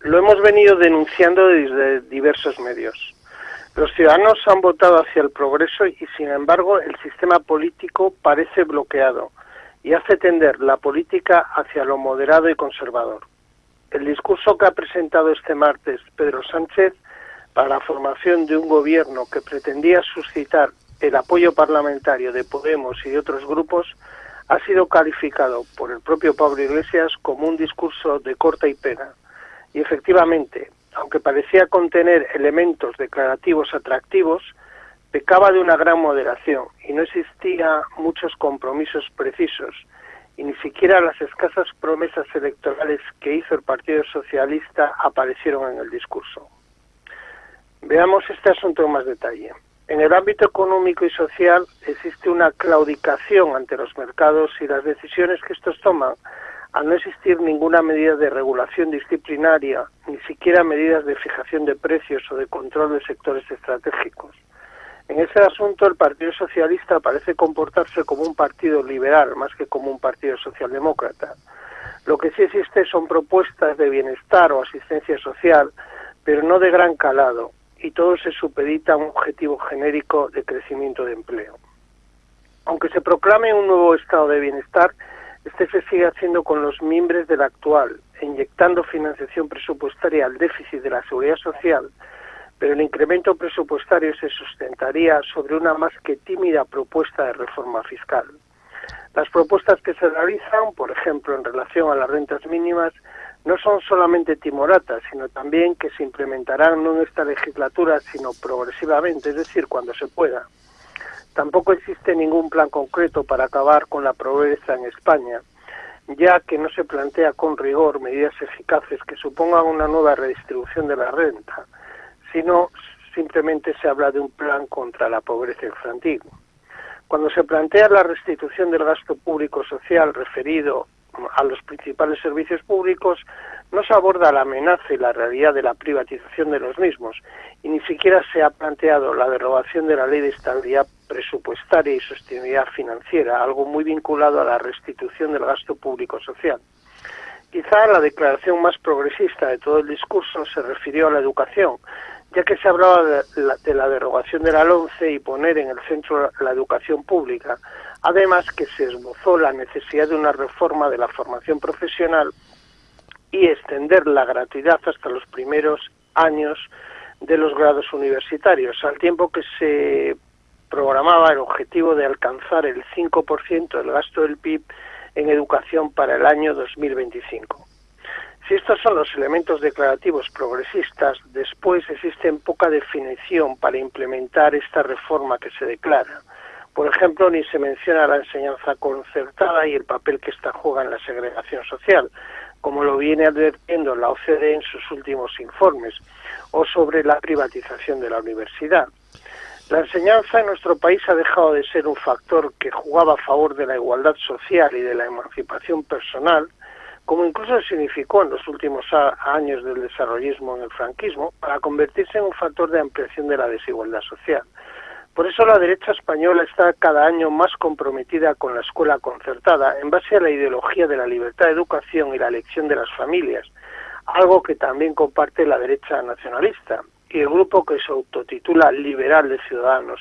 Lo hemos venido denunciando desde diversos medios. Los ciudadanos han votado hacia el progreso y, sin embargo, el sistema político parece bloqueado y hace tender la política hacia lo moderado y conservador. El discurso que ha presentado este martes Pedro Sánchez para la formación de un gobierno que pretendía suscitar el apoyo parlamentario de Podemos y de otros grupos ha sido calificado por el propio Pablo Iglesias como un discurso de corta y pena. Y efectivamente, aunque parecía contener elementos declarativos atractivos, pecaba de una gran moderación y no existía muchos compromisos precisos y ni siquiera las escasas promesas electorales que hizo el Partido Socialista aparecieron en el discurso. Veamos este asunto en más detalle. En el ámbito económico y social existe una claudicación ante los mercados y las decisiones que estos toman, al no existir ninguna medida de regulación disciplinaria, ni siquiera medidas de fijación de precios o de control de sectores estratégicos. En ese asunto el Partido Socialista parece comportarse como un partido liberal más que como un partido socialdemócrata. Lo que sí existe son propuestas de bienestar o asistencia social, pero no de gran calado, y todo se supedita a un objetivo genérico de crecimiento de empleo. Aunque se proclame un nuevo estado de bienestar, este se sigue haciendo con los miembros del actual, inyectando financiación presupuestaria al déficit de la seguridad social, pero el incremento presupuestario se sustentaría sobre una más que tímida propuesta de reforma fiscal. Las propuestas que se realizan, por ejemplo, en relación a las rentas mínimas, no son solamente timoratas, sino también que se implementarán no en esta legislatura, sino progresivamente, es decir, cuando se pueda. Tampoco existe ningún plan concreto para acabar con la pobreza en España, ya que no se plantea con rigor medidas eficaces que supongan una nueva redistribución de la renta, sino simplemente se habla de un plan contra la pobreza infantil. Cuando se plantea la restitución del gasto público social referido a los principales servicios públicos, no se aborda la amenaza y la realidad de la privatización de los mismos y ni siquiera se ha planteado la derogación de la ley de estabilidad presupuestaria y sostenibilidad financiera, algo muy vinculado a la restitución del gasto público social. Quizá la declaración más progresista de todo el discurso se refirió a la educación, ya que se hablaba de la, de la derogación de la LONCE y poner en el centro la educación pública, Además que se esbozó la necesidad de una reforma de la formación profesional y extender la gratuidad hasta los primeros años de los grados universitarios, al tiempo que se programaba el objetivo de alcanzar el 5% del gasto del PIB en educación para el año 2025. Si estos son los elementos declarativos progresistas, después existe poca definición para implementar esta reforma que se declara. Por ejemplo, ni se menciona la enseñanza concertada y el papel que ésta juega en la segregación social, como lo viene advirtiendo la OCDE en sus últimos informes, o sobre la privatización de la universidad. La enseñanza en nuestro país ha dejado de ser un factor que jugaba a favor de la igualdad social y de la emancipación personal, como incluso significó en los últimos años del desarrollismo en el franquismo, para convertirse en un factor de ampliación de la desigualdad social. Por eso la derecha española está cada año más comprometida con la escuela concertada en base a la ideología de la libertad de educación y la elección de las familias, algo que también comparte la derecha nacionalista y el grupo que se autotitula Liberal de Ciudadanos,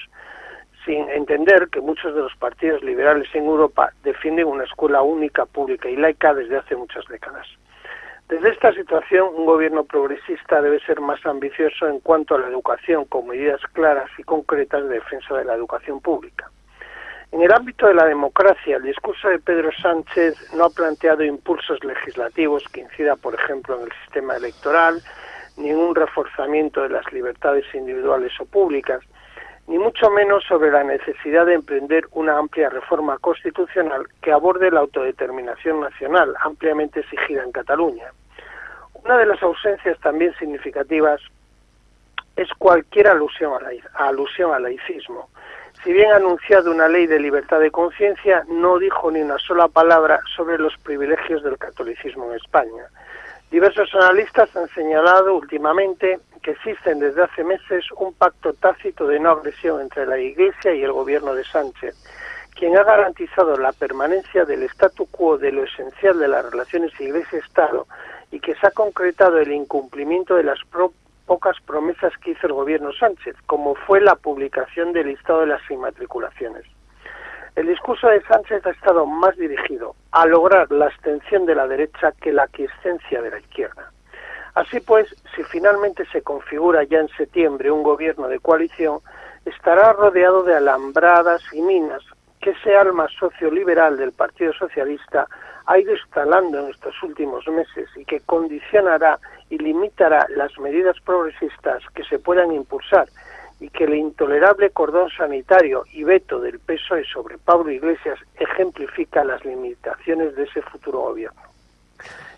sin entender que muchos de los partidos liberales en Europa defienden una escuela única, pública y laica desde hace muchas décadas. Desde esta situación, un gobierno progresista debe ser más ambicioso en cuanto a la educación, con medidas claras y concretas de defensa de la educación pública. En el ámbito de la democracia, el discurso de Pedro Sánchez no ha planteado impulsos legislativos que incida, por ejemplo, en el sistema electoral, ni en un reforzamiento de las libertades individuales o públicas, ni mucho menos sobre la necesidad de emprender una amplia reforma constitucional que aborde la autodeterminación nacional, ampliamente exigida en Cataluña. Una de las ausencias también significativas es cualquier alusión, a la, alusión al laicismo. Si bien ha anunciado una ley de libertad de conciencia, no dijo ni una sola palabra sobre los privilegios del catolicismo en España. Diversos analistas han señalado últimamente que existen desde hace meses un pacto tácito de no agresión entre la Iglesia y el gobierno de Sánchez, quien ha garantizado la permanencia del statu quo de lo esencial de las relaciones Iglesia-Estado y que se ha concretado el incumplimiento de las pocas promesas que hizo el gobierno Sánchez, como fue la publicación del listado de las inmatriculaciones. El discurso de Sánchez ha estado más dirigido a lograr la abstención de la derecha que la aquiescencia de la izquierda. Así pues, si finalmente se configura ya en septiembre un gobierno de coalición, estará rodeado de alambradas y minas que ese alma socioliberal del Partido Socialista ha ido instalando en estos últimos meses y que condicionará y limitará las medidas progresistas que se puedan impulsar y que el intolerable cordón sanitario y veto del PSOE sobre Pablo Iglesias ejemplifica las limitaciones de ese futuro gobierno.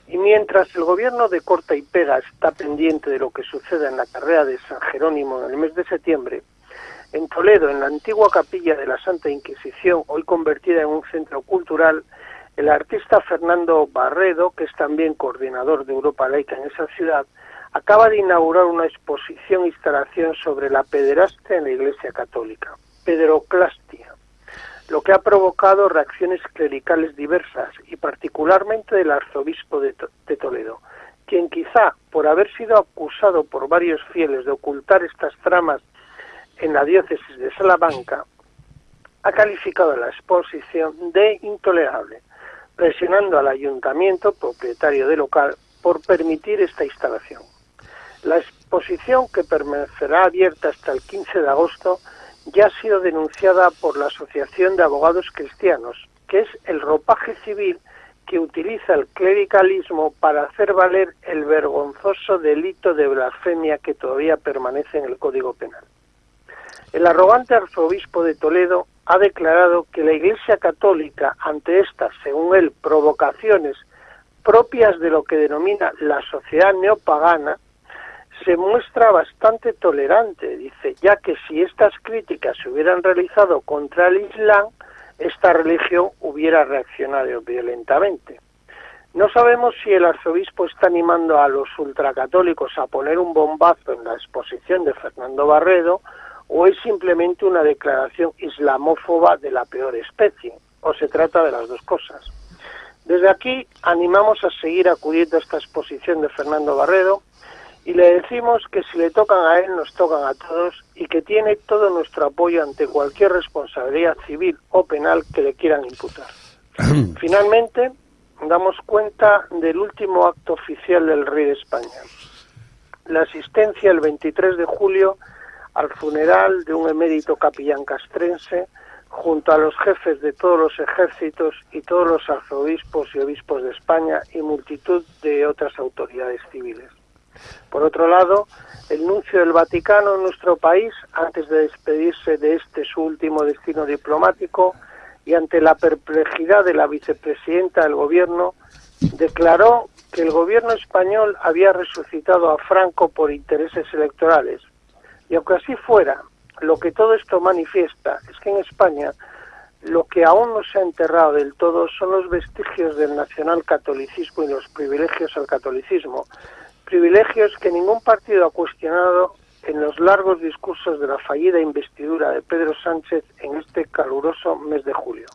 Y mientras el gobierno de corta y pega está pendiente de lo que suceda en la carrera de San Jerónimo en el mes de septiembre, en Toledo, en la antigua capilla de la Santa Inquisición, hoy convertida en un centro cultural, el artista Fernando Barredo, que es también coordinador de Europa Laica en esa ciudad, acaba de inaugurar una exposición e instalación sobre la pederastia en la Iglesia Católica, pederoclastia, lo que ha provocado reacciones clericales diversas y particularmente del arzobispo de, de Toledo, quien quizá por haber sido acusado por varios fieles de ocultar estas tramas en la diócesis de Salamanca, ha calificado la exposición de intolerable, presionando al ayuntamiento, propietario del local, por permitir esta instalación. La exposición, que permanecerá abierta hasta el 15 de agosto, ya ha sido denunciada por la Asociación de Abogados Cristianos, que es el ropaje civil que utiliza el clericalismo para hacer valer el vergonzoso delito de blasfemia que todavía permanece en el Código Penal. El arrogante arzobispo de Toledo ha declarado que la Iglesia Católica, ante estas, según él, provocaciones propias de lo que denomina la sociedad neopagana, se muestra bastante tolerante, dice, ya que si estas críticas se hubieran realizado contra el Islam, esta religión hubiera reaccionado violentamente. No sabemos si el arzobispo está animando a los ultracatólicos a poner un bombazo en la exposición de Fernando Barredo o es simplemente una declaración islamófoba de la peor especie, o se trata de las dos cosas. Desde aquí animamos a seguir acudiendo a esta exposición de Fernando Barredo y le decimos que si le tocan a él, nos tocan a todos y que tiene todo nuestro apoyo ante cualquier responsabilidad civil o penal que le quieran imputar. Finalmente, damos cuenta del último acto oficial del rey de España. La asistencia el 23 de julio al funeral de un emérito capellán castrense junto a los jefes de todos los ejércitos y todos los arzobispos y obispos de España y multitud de otras autoridades civiles. Por otro lado, el nuncio del Vaticano en nuestro país, antes de despedirse de este su último destino diplomático y ante la perplejidad de la vicepresidenta del gobierno, declaró que el gobierno español había resucitado a Franco por intereses electorales, y aunque así fuera, lo que todo esto manifiesta es que en España lo que aún no se ha enterrado del todo son los vestigios del nacional catolicismo y los privilegios al catolicismo, privilegios que ningún partido ha cuestionado en los largos discursos de la fallida investidura de Pedro Sánchez en este caluroso mes de julio.